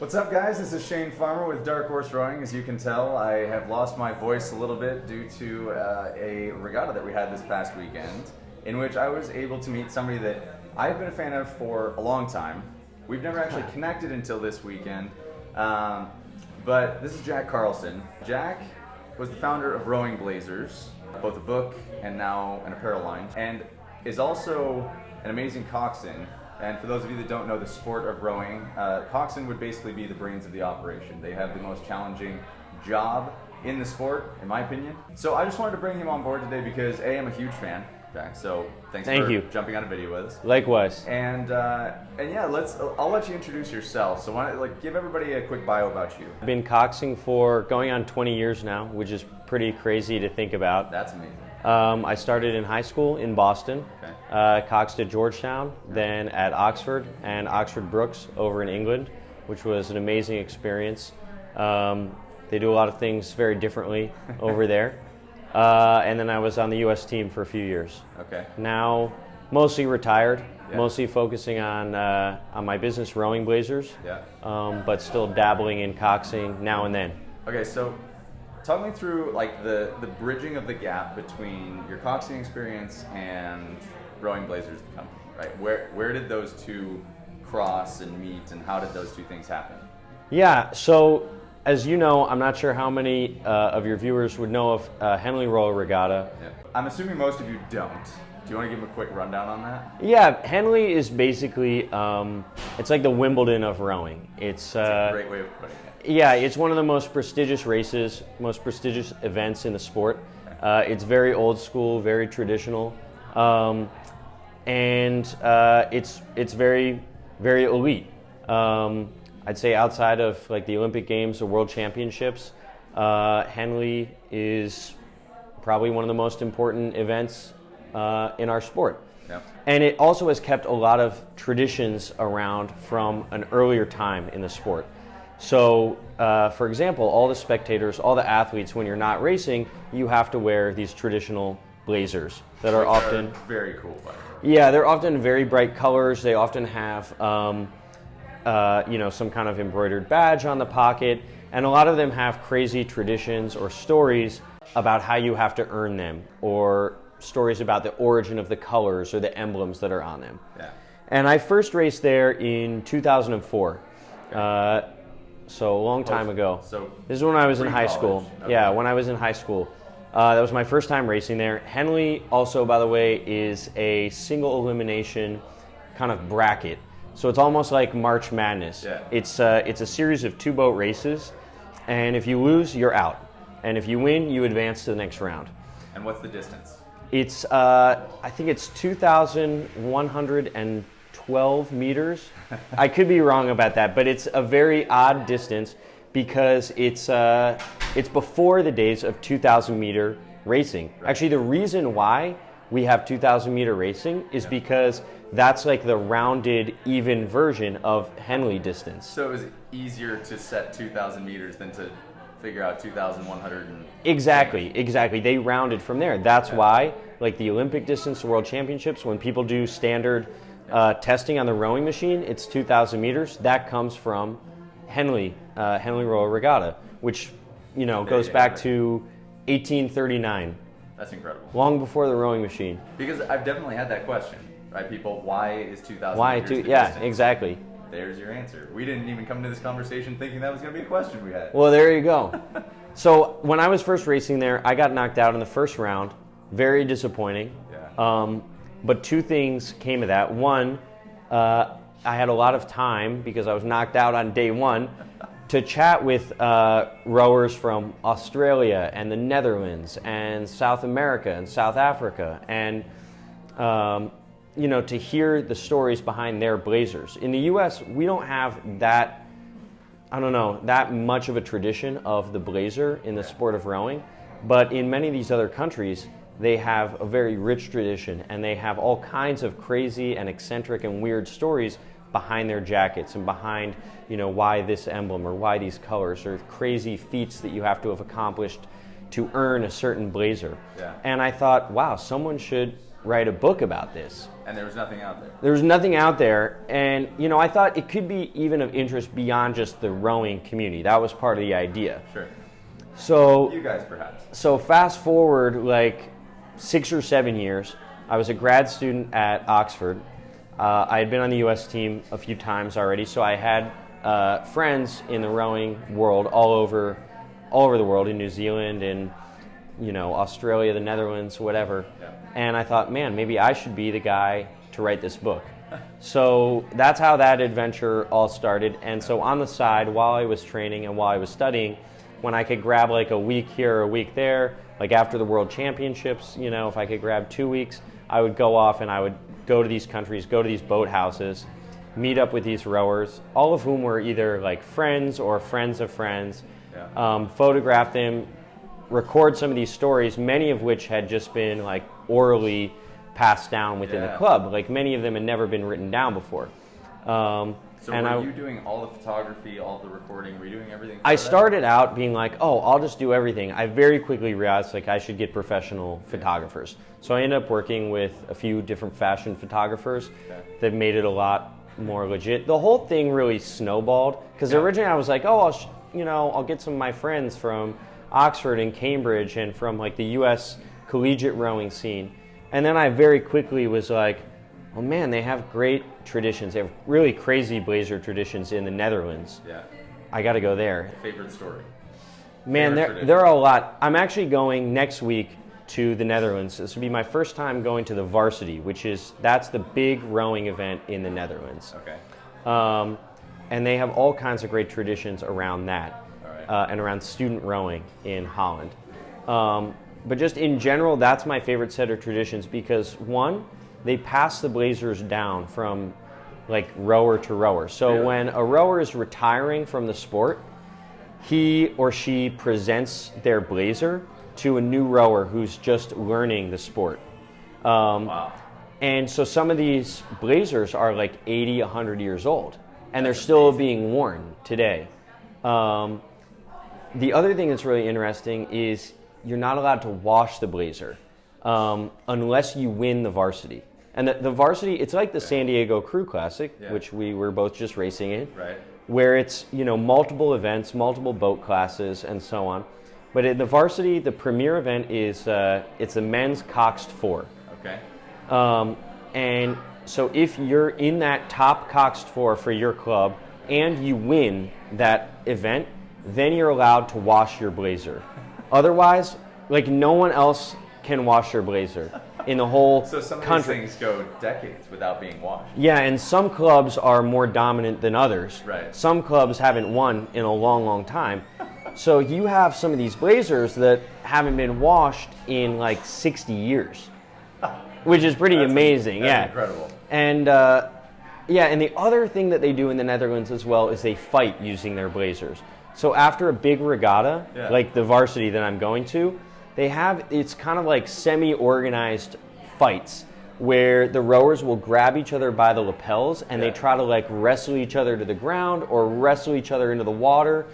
What's up, guys? This is Shane Farmer with Dark Horse Rowing. As you can tell, I have lost my voice a little bit due to uh, a regatta that we had this past weekend, in which I was able to meet somebody that I've been a fan of for a long time. We've never actually connected until this weekend, um, but this is Jack Carlson. Jack was the founder of Rowing Blazers, both a book and now an apparel line, and is also an amazing coxswain. And for those of you that don't know the sport of rowing, uh, coxswain would basically be the brains of the operation. They have the most challenging job in the sport, in my opinion. So I just wanted to bring him on board today because A, I'm a huge fan. Jack, so thanks Thank for you. jumping on a video with us. Likewise. And uh, and yeah, let's. I'll let you introduce yourself. So why don't, like give everybody a quick bio about you. I've been coxing for going on 20 years now, which is pretty crazy to think about. That's amazing. Um, I started in high school in Boston, Okay. uh, coxed at Georgetown, then at Oxford and Oxford Brookes over in England, which was an amazing experience. Um, they do a lot of things very differently over there. Uh, and then I was on the U.S. team for a few years. Okay. Now, mostly retired, Yeah. mostly focusing on uh, on my business, rowing Blazers. Yeah. um, but still dabbling in coxing now and then. Okay, so talk me through like the the bridging of the gap between your coxing experience and Rowing Blazers, the company. Right? Where where did those two cross and meet, and how did those two things happen? Yeah, so as you know, I'm not sure how many uh, of your viewers would know of uh, Henley Royal Regatta. Yeah. I'm assuming most of you don't. Do you want to give them a quick rundown on that? Yeah, Henley is basically um, it's like the Wimbledon of rowing. It's It's a uh, great way of putting it. Yeah, it's one of the most prestigious races, most prestigious events in the sport. Uh, it's very old school, very traditional, um, and uh, it's it's very very elite. Um, I'd say outside of like the Olympic Games or World Championships, uh, Henley is probably one of the most important events uh, in our sport. Yeah. And it also has kept a lot of traditions around from an earlier time in the sport. So, uh, for example, all the spectators, all the athletes, when you're not racing, you have to wear these traditional blazers that are Which often, very cool. By the way. yeah, they're often very bright colors. They often have, um, uh, you know, some kind of embroidered badge on the pocket, and a lot of them have crazy traditions or stories about how you have to earn them, or stories about the origin of the colors or the emblems that are on them. Yeah. And I first raced there in 2004, uh, so a long time Oh, ago. so this is when I was in high school. Okay. Yeah, when I was in high school. Uh, that was my first time racing there. Henley, also, by the way, is a single elimination kind of bracket. So it's almost like March Madness. Yeah. It's, uh, it's a series of two boat races, and if you lose, you're out. And if you win, you advance to the next round. And what's the distance? It's, uh, I think it's 2,112 meters. I could be wrong about that, but it's a very odd distance because it's, uh, it's before the days of 2,000 meter racing. Actually, the reason why we have 2,000 meter racing is because that's like the rounded, even version of Henley distance. So it was easier to set 2,000 meters than to figure out 2,100 and Exactly, exactly. They rounded from there. That's why, like the Olympic distance, the World Championships, when people do standard uh, testing on the rowing machine, it's 2,000 meters. That comes from Henley, uh, Henley Royal Regatta, which you know goes yeah, back right. to 1839, That's incredible. long before the rowing machine. Because I've definitely had that question, right? People, why is 2,000 Why? the yeah, distance? exactly. There's your answer. We didn't even come to this conversation thinking that was going to be a question we had. Well, there you go. so when I was first racing there, I got knocked out in the first round. Very disappointing. Yeah. Um, but two things came of that. One, uh, I had a lot of time because I was knocked out on day one to chat with uh, rowers from Australia and the Netherlands and South America and South Africa and um, you know to hear the stories behind their blazers. In the U.S., we don't have that I don't know, that much of a tradition of the blazer in the sport of rowing. But in many of these other countries, they have a very rich tradition and they have all kinds of crazy and eccentric and weird stories behind their jackets and behind, you know, why this emblem or why these colors or crazy feats that you have to have accomplished to earn a certain blazer. Yeah. And I thought, wow, someone should write a book about this. And there was nothing out there. There was nothing out there, and you know, I thought it could be even of interest beyond just the rowing community. That was part of the idea. Sure. So You guys, perhaps. so fast forward like six or seven years, I was a grad student at Oxford. Uh, I had been on the U.S. team a few times already, so I had uh, friends in the rowing world all over, all over the world in New Zealand and you know Australia, the Netherlands, whatever. Yeah. And I thought, man, maybe I should be the guy to write this book. so that's how that adventure all started. And so on the side, while I was training and while I was studying, when I could grab like a week here or a week there, like after the World Championships, you know, if I could grab two weeks, I would go off and I would go to these countries, go to these boat houses, meet up with these rowers, all of whom were either like friends or friends of friends, Yeah. um, photograph them, record some of these stories, many of which had just been like orally passed down within the club. Like many of them had never been written down before. Um, So and were I, you doing all the photography, all the recording? Were you doing everything? I that? started out being like, oh, I'll just do everything. I very quickly realized like I should get professional photographers. So I ended up working with a few different fashion photographers Okay. that made it a lot more legit. The whole thing really snowballed because Yeah. originally I was like, oh, I'll sh- you know I'll get some of my friends from Oxford and Cambridge and from like the U.S. collegiate rowing scene, and then I very quickly was like, oh man, they have great traditions. They have really crazy blazer traditions in the Netherlands. Yeah. I got to go there. Favorite story. Man, Favorite there, tradition. there are a lot. I'm actually going next week to the Netherlands. This will be my first time going to the varsity, which is that's the big rowing event in the Netherlands. Okay. Um, and they have all kinds of great traditions around that right. uh, and around student rowing in Holland. Um, but just in general, that's my favorite set of traditions because one, they pass the blazers down from like rower to rower. So Really? when a rower is retiring from the sport, he or she presents their blazer to a new rower who's just learning the sport. Um, Wow. and so some of these blazers are like 80, 100 years old, and they're still being worn today. Um, the other thing that's really interesting is you're not allowed to wash the blazer um, unless you win the varsity. And the, the varsity, it's like the San Diego Crew Classic, Yeah. which we were both just racing in Right. where it's you know multiple events, multiple boat classes, and so on. But in the varsity, the premier event is uh, it's a men's coxed four, Okay. um, and so if you're in that top coxed four for your club and you win that event, then you're allowed to wash your blazer. Otherwise, like no one else can wash your blazer in the whole So some of country. these things go decades without being washed. Yeah, and some clubs are more dominant than others. Right. Some clubs haven't won in a long, long time. So you have some of these blazers that haven't been washed in like 60 years, which is pretty That's- amazing. that's yeah. incredible. And uh, yeah, and the other thing that they do in the Netherlands as well is they fight using their blazers. So after a big regatta, Yeah. like the varsity that I'm going to, they have it's kind of like semi-organized fights where the rowers will grab each other by the lapels and Yeah. they try to like wrestle each other to the ground or wrestle each other into the water.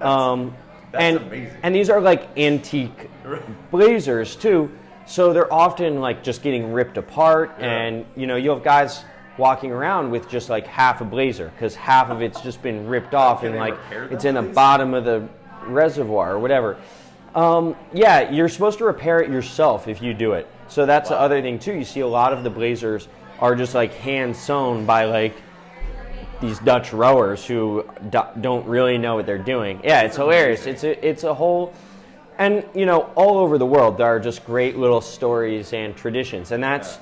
um, that's and, amazing. And these are like antique blazers too. So they're often like just getting ripped apart, Yeah. and you know you have guys walking around with just like half a blazer because half of it's just been ripped off and like it's in the bottom of the reservoir or whatever. Um, yeah, you're supposed to repair it yourself if you do it. So that's the other thing too. You see a lot of the blazers are just like hand sewn by like these Dutch rowers who do, don't really know what they're doing. Yeah, it's hilarious. It's a, it's a whole, and you know, all over the world there are just great little stories and traditions, and that's Yeah.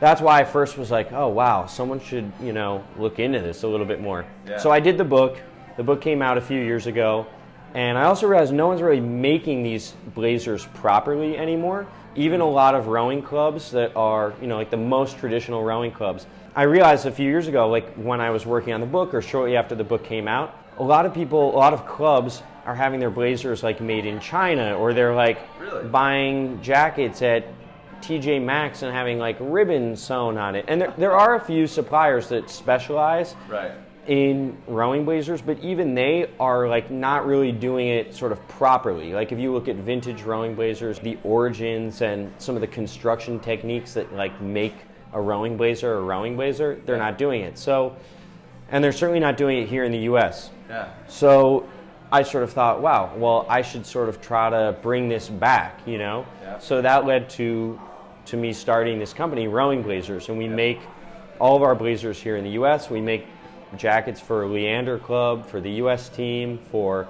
that's why I first was like, oh wow, someone should you know look into this a little bit more. Yeah. So I did the book. The book came out a few years ago, and I also realized no one's really making these blazers properly anymore. Even a lot of rowing clubs that are, you know, like the most traditional rowing clubs. I realized a few years ago, like when I was working on the book or shortly after the book came out, a lot of people, a lot of clubs are having their blazers like made in China or they're like Really? buying jackets at TJ Maxx and having like ribbons sewn on it. And there, there are a few suppliers that specialize Right. In rowing blazers, but even they are like not really doing it sort of properly. Like if you look at vintage rowing blazers, the origins and some of the construction techniques that like make a rowing blazer a rowing blazer, they're not doing it. So, and they're certainly not doing it here in the U.S. Yeah. So I sort of thought, wow, well, I should sort of try to bring this back, you know? Yeah. So that led to to me starting this company, Rowing Blazers, and we make all of our blazers here in the U.S. We make jackets for Leander Club, for the U.S. team, for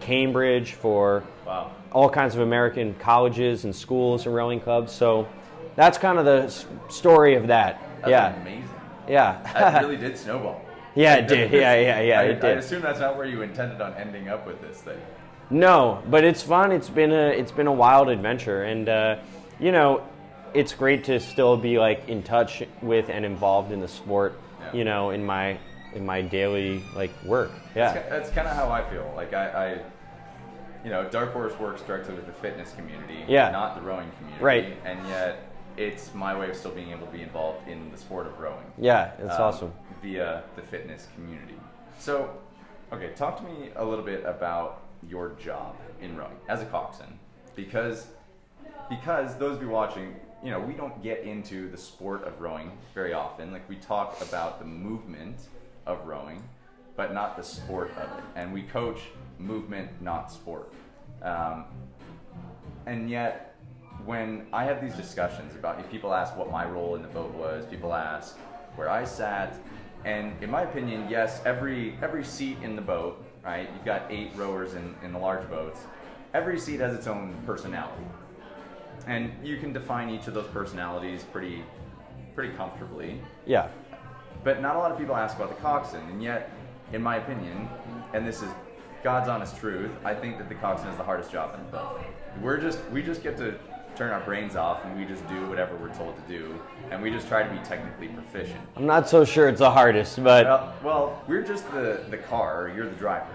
Cambridge, for Wow. all kinds of American colleges and schools and rowing clubs. So that's kind of the story of that. That's yeah, amazing. yeah, That really did snowball. yeah, it did. Yeah, yeah, yeah, I, it I assume that's not where you intended on ending up with this thing. No, but it's fun. It's been a it's been a wild adventure, and uh, you know, it's great to still be like in touch with and involved in the sport. Yeah. You know, in my in my daily like work. Yeah, ki- that's kind of how I feel. Like I, I, you know, Dark Horse works directly with the fitness community, Yeah. not the rowing community, Right. And yet, it's my way of still being able to be involved in the sport of rowing. yeah, it's um, awesome. via the fitness community. So, okay, talk to me a little bit about your job in rowing as a coxswain, because because those of you watching, you know, we don't get into the sport of rowing very often. Like we talk about the movement of rowing, but not the sport of it, and we coach movement, not sport. Um, and yet when I have these discussions about if people ask what my role in the boat was, people ask where I sat, and in my opinion, yes, every every seat in the boat, right? You've got eight rowers in, in the large boats. Every seat has its own personality. And you can define each of those personalities pretty pretty comfortably. Yeah, But not a lot of people ask about the coxswain, and yet, in my opinion, and this is God's honest truth, I think that the coxswain is the hardest job in the boat. We're just we just get to turn our brains off and we just do whatever we're told to do, and we just try to be technically proficient. I'm not so sure it's the hardest, but Well, well, we're just the the car. You're the driver,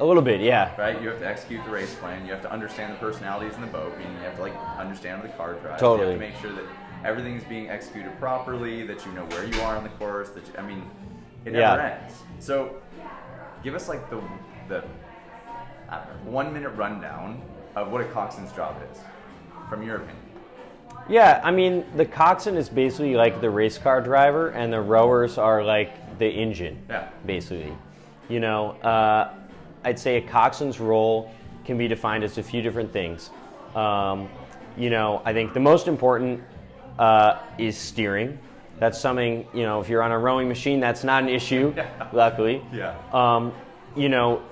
a little bit. Yeah, right? You have to execute the race plan. You have to understand the personalities in the boat. Meaning you have to like understand how the car drives. You Totally. have to make sure that everything is being executed properly. That you know where you are on the course. That you, I mean, it never Yeah. ends. So, give us like the the I don't know, one minute rundown of what a coxswain's job is, from your opinion. yeah. I mean, the coxswain is basically like the race car driver, and the rowers are like the engine. Yeah. basically. You know, uh, I'd say a coxswain's role can be defined as a few different things. Um, you know, I think the most important uh, is steering. That's something, you know, if you're on a rowing machine, that's not an issue, luckily. Yeah. Um, you know,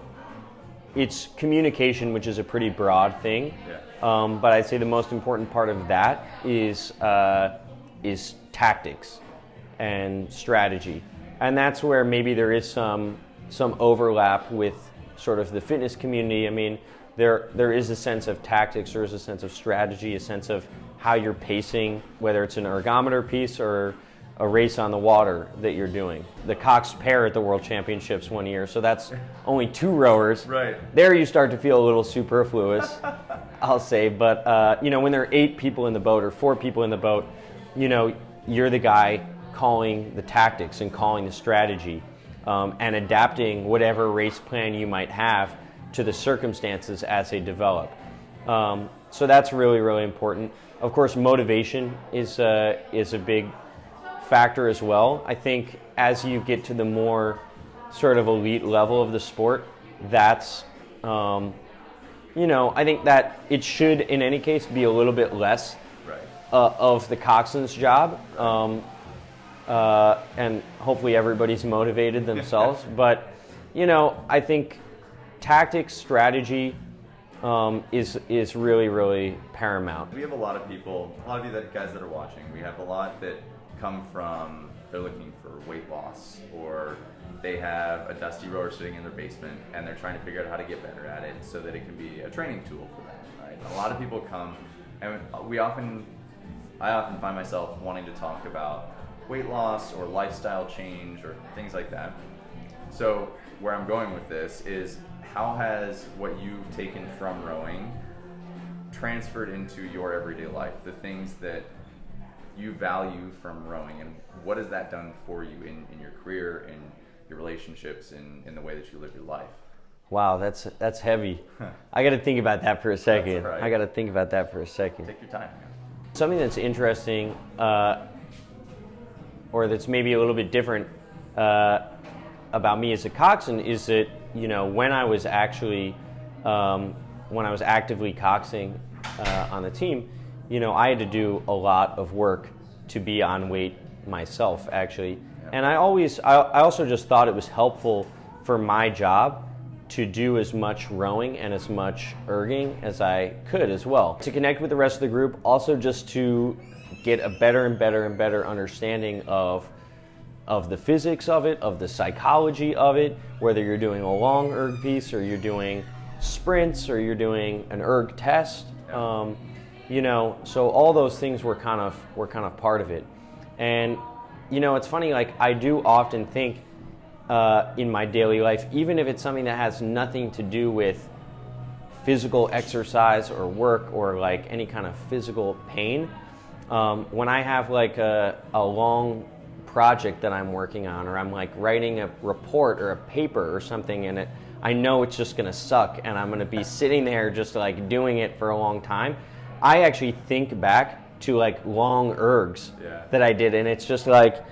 it's communication, which is a pretty broad thing. Yeah. Um, but I'd say the most important part of that is uh, is tactics and strategy, and that's where maybe there is some some overlap with sort of the fitness community. I mean, there there is a sense of tactics, there is a sense of strategy, a sense of how you're pacing, whether it's an ergometer piece or a race on the water that you're doing. The coxed pair at the World Championships one year, so that's only two rowers. Right. There you start to feel a little superfluous, I'll say. But uh, you know, when there are eight people in the boat or four people in the boat, you know, you're the guy calling the tactics and calling the strategy um, and adapting whatever race plan you might have to the circumstances as they develop. Um, so that's really, really important. Of course, motivation is uh, is a big factor as well. I think as you get to the more sort of elite level of the sport, that's um, you know I think that it should in any case be a little bit less Right. uh, of the coxswain's job, um, uh, and hopefully everybody's motivated themselves. but you know, I think tactics, strategy um, is is really really paramount. We have a lot of people, a lot of you that guys that are watching. We have a lot that come from they're looking for weight loss or they have a dusty rower sitting in their basement and they're trying to figure out how to get better at it so that it can be a training tool for them. Right? A lot of people come and we often, I often find myself wanting to talk about weight loss or lifestyle change or things like that. So where I'm going with this is how has what you've taken from rowing transferred into your everyday life, the things that you value from rowing, and what has that done for you in, in your career, in your relationships, and in the way that you live your life. Wow, that's that's heavy. I got to think about that for a second. right. I got to think about that for a second. Take your time. Something that's interesting, uh, or that's maybe a little bit different uh, about me as a coxswain is that you know when I was actually um, when I was actively coxing uh, on the team, you know I had to do a lot of work to be on weight myself actually, and I always I, I also just thought it was helpful for my job to do as much rowing and as much erging as I could as well. To connect with the rest of the group, also just to get a better and better and better understanding of of the physics of it, of the psychology of it, whether you're doing a long erg piece or you're doing sprints or you're doing an erg test. Um, you know, so all those things were kind of were kind of part of it. And you know, it's funny. Like I do often think uh, in my daily life, even if it's something that has nothing to do with physical exercise or work or like any kind of physical pain. Um, when I have like a, a long project that I'm working on, or I'm like writing a report or a paper or something, and it, I know it's just gonna suck, and I'm gonna be sitting there just like doing it for a long time. I actually think back to like long ergs Yeah. that I did, and it's just like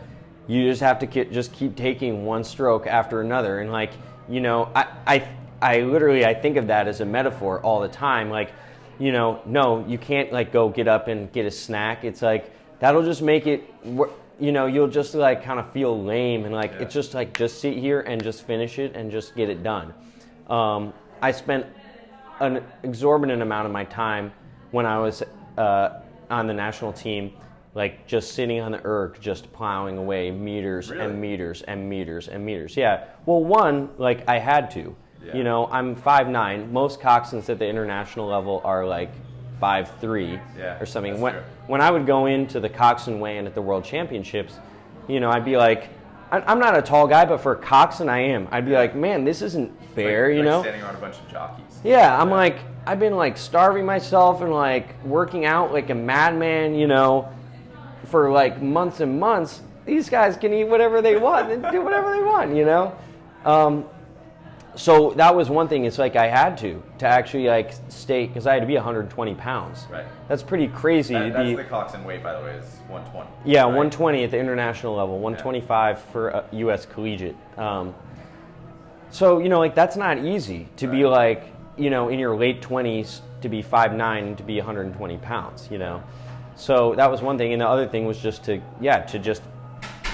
you just have to ke- just keep taking one stroke after another, and like you know, I I I literally I think of that as a metaphor all the time, like you know, no, you can't like go get up and get a snack. It's like that'll just make it. You know, you'll just like kind of feel lame and like Yeah. it's just like just sit here and just finish it and just get it done. Um, I spent an exorbitant amount of my time when I was uh, on the national team, like just sitting on the erg, just plowing away meters Really? and meters and meters and meters. Yeah. Well, one, like I had to. Yeah. You know, I'm five nine. Most coxswains at the international level are like 5'3", Yeah, or something. When, true. when I would go into the coxswain weigh-in at the World Championships, you know, I'd be like, I- I'm not a tall guy, but for a coxswain, I am. I'd be like, man, this isn't fair, Like- you like know? standing around a bunch of jockeys. Yeah, I'm like, I've been like starving myself and like working out like a madman, you know, for like months and months. These guys can eat whatever they want and do whatever they want, you know? Um, so that was one thing. It's like I had to, to actually like stay, because I had to be 120 pounds. Right. That's pretty crazy That, that's be. the coxswain weight, by the way, is 120. Yeah, right? 120 at the international level, 125 for uh, U.S. collegiate. Um, so you know, like that's not easy to be like, you know, in your late 20s to be 5'9 and to be 120 pounds. You know, so that was one thing, and the other thing was just to yeah to just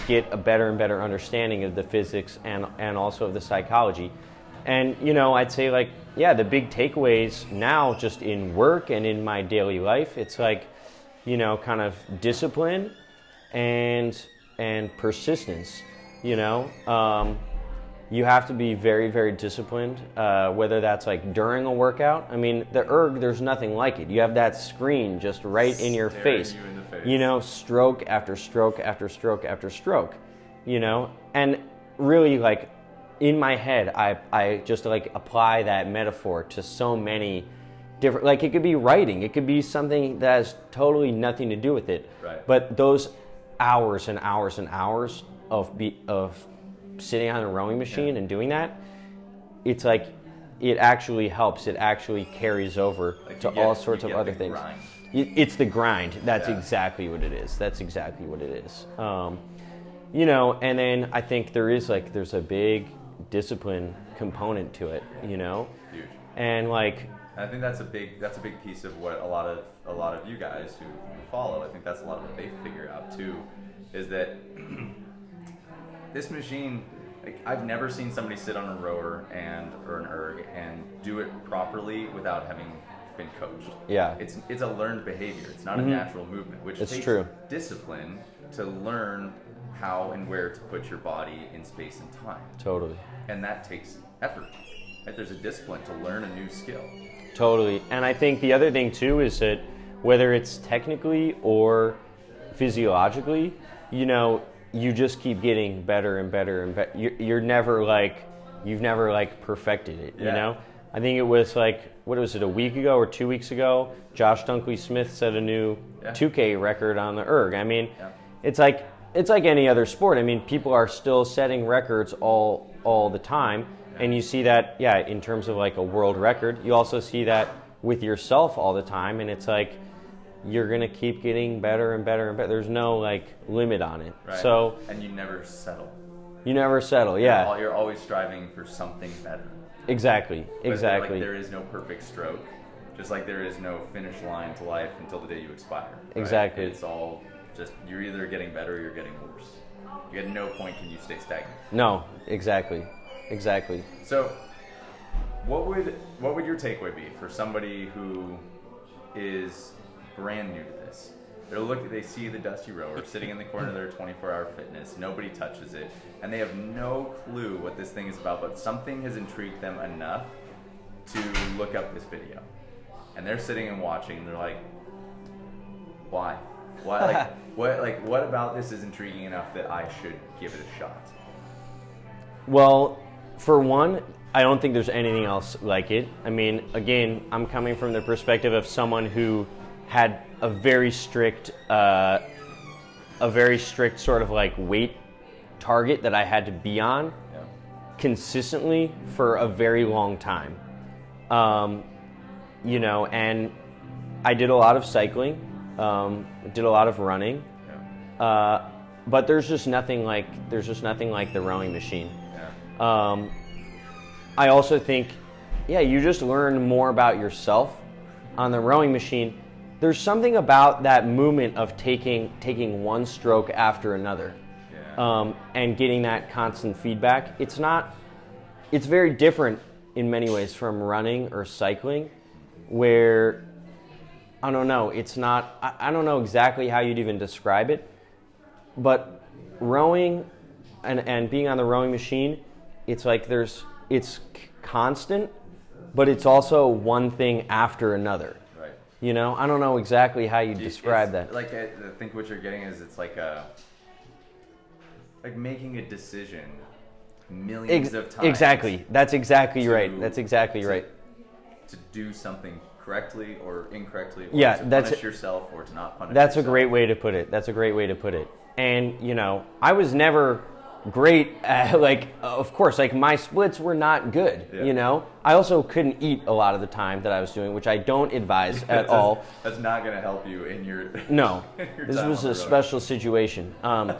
get a better and better understanding of the physics and and also of the psychology. And you know, I'd say like yeah, the big takeaways now just in work and in my daily life, it's like you know, kind of discipline and and persistence. You know, um, you have to be very very disciplined. Uh, whether that's like during a workout. I mean, the erg, there's nothing like it. You have that screen just right in your face. you in the face. You know, stroke after stroke after stroke after stroke. You know, and really like in my head, I I just like apply that metaphor to so many different. Like it could be writing, it could be something that has totally nothing to do with it. Right. But those hours and hours and hours of be of sitting on a rowing machine and doing that, it's like it actually helps. It actually carries over Like to get- all sorts of other things. grind. It's the grind. That's Yeah. exactly what it is. That's exactly what it is. Um, you know, and then I think there is like there's a big discipline component to it. You know, Huge. and like I think that's a big that's a big piece of what a lot of a lot of you guys who follow. I think that's a lot of what they figure out too, is that this machine. Like, I've never seen somebody sit on a rower and or an erg and do it properly without having been coached. Yeah. it's it's a learned behavior. It's not a mm-hmm. natural movement, which It's takes true. discipline to learn how and where to put your body in space and time, totally. And that takes effort. Right? There's a discipline to learn a new skill. Totally. And I think the other thing too is that whether it's technically or physiologically, you know, you just keep getting better and better and better. You're, you're never like, you've never like perfected it, you know? I think it was like, what was it, a week ago or two weeks ago? Josh Dunkley Smith set a new Yeah. 2K record on the erg. I mean, Yeah. it's like it's like any other sport. I mean, people are still setting records all all the time, and you see that, yeah, in terms of like a world record. You also see that with yourself all the time, and it's like you're gonna keep getting better and better and better. There's no like limit on it. Right. So and you never settle. you never settle. Yeah, You're always striving for something better. exactly, But, exactly. Like there is no perfect stroke, just like there is no finish line to life until the day you expire. right? Exactly. It's all just you're either getting better or you're getting worse. You at no point can you stay stagnant. no, exactly, exactly. So, what would what would your takeaway be for somebody who is brand new to this? They're look they see the dusty rower sitting in the corner of their 24-hour fitness. Nobody touches it, and they have no clue what this thing is about. But something has intrigued them enough to look up this video, and they're sitting and watching. And they're like, "Why? Why? Like what? Like what about this is intriguing enough that I should give it a shot?" Well, for one, I don't think there's anything else like it. I mean, again, I'm coming from the perspective of someone who had a very strict, uh, a very strict sort of like weight target that I had to be on Yeah. consistently for a very long time. Um, you know, and I did a lot of cycling, um, did a lot of running, Yeah. uh, but there's just nothing like there's just nothing like the rowing machine. Yeah. Um, I also think, yeah, you just learn more about yourself on the rowing machine. There's something about that movement of taking taking one stroke after another, Yeah. um, and getting that constant feedback. It's not. It's very different in many ways from running or cycling, where I don't know. It's not. I, I don't know exactly how you'd even describe it, but rowing and, and being on the rowing machine, it's like there's it's constant, but it's also one thing after another. right. You know, I don't know exactly how you describe it's that. Like I, I think what you're getting is it's like a like making a decision millions Ex- of times. exactly. That's exactly to- right. That's exactly to- right. To do something correctly or incorrectly, or Yeah, to that's- punish yourself or to not punish. That's a great way to put it. That's a great way to put it. And you know, I was never great at like of course like my splits were not good Yeah. you know i also couldn't eat a lot of the time that i was doing which i don't advise at That's- all That's not going to help you in your. No, Your this was a road. special situation. Um,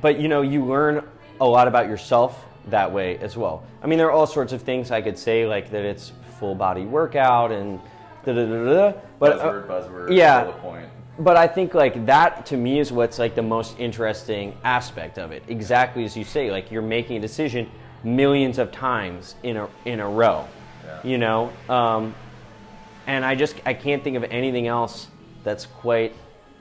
but you know, you learn a lot about yourself that way as well. I mean, there are all sorts of things I could say, like that it's full body workout and da da da da. But uh, buzzword, buzzword. yeah. Point. but I think like that to me is what's like the most interesting aspect of it. Exactly as you say, like you're making a decision millions of times in a in a row. Yeah. You know, um, and I just I can't think of anything else that's quite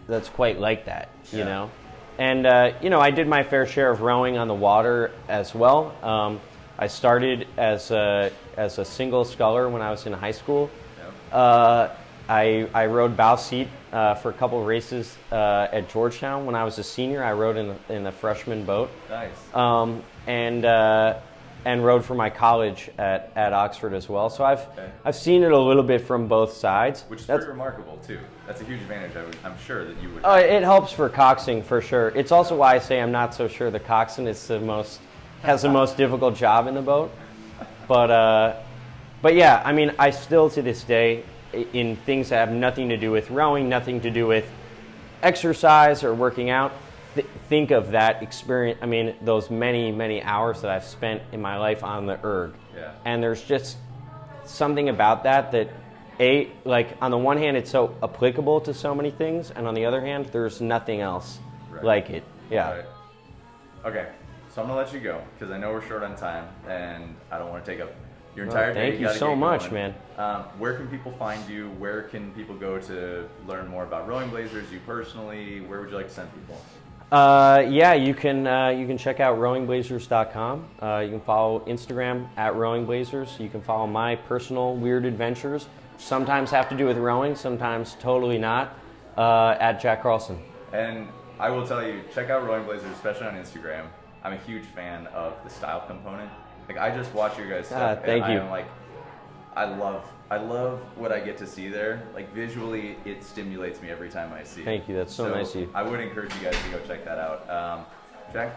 that's quite like that. You Yeah. know, and uh, you know I did my fair share of rowing on the water as well. Um, I started as a as a single sculler when I was in high school. Yep. Uh, I, I rowed bow seat uh, for a couple of races uh, at Georgetown. When I was a senior, I rowed in, in the freshman boat Nice. um, and, uh, and rowed for my college at, at Oxford as well. So I've, Okay. I've seen it a little bit from both sides. Which is That's, pretty remarkable too. That's a huge advantage. I would, I'm sure that you would. uh, it helps for coxing for sure. It's also why I say I'm not so sure the coxswain is the most has the most difficult job in the boat. But uh, but yeah, I mean, I still to this day, in things that have nothing to do with rowing, nothing to do with exercise or working out, th- think of that experience. I mean, those many many hours that I've spent in my life on the erg, Yeah. and there's just something about that that a like on the one hand it's so applicable to so many things and on the other hand there's nothing else Right. like it yeah Right. Okay, so I'm gonna let you go because I know we're short on time and I don't want to take up your entire day. thank you gotta so much, man. Um, where can people find you? Where can people go to learn more about Rowing Blazers? You personally? Where would you like to send people? uh, yeah you can uh, you can check out rowingblazers.com uh, you can follow instagram at rowingblazers you can follow my personal weird adventures sometimes have to do with rowing sometimes totally not uh, at jack carlson And I will tell you, check out Rowing Blazers, especially on Instagram. I'm a huge fan of the style component. Like I just watch your guys' stuff, Ah, thank and you. I'm like, I love I love what I get to see there. Like visually, it stimulates me every time I see it. Thank you. That's so nice of you. I would encourage you guys to go check that out. Um, Jack,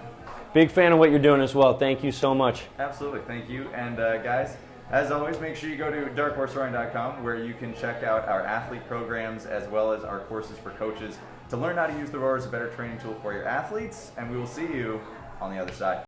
Big fan of what you're doing as well. Thank you so much. absolutely. Thank you. And uh, guys, as always, make sure you go to darkhorserowing.com where you can check out our athlete programs as well as our courses for coaches to learn how to use the rower as a better training tool for your athletes. And we will see you on the other side.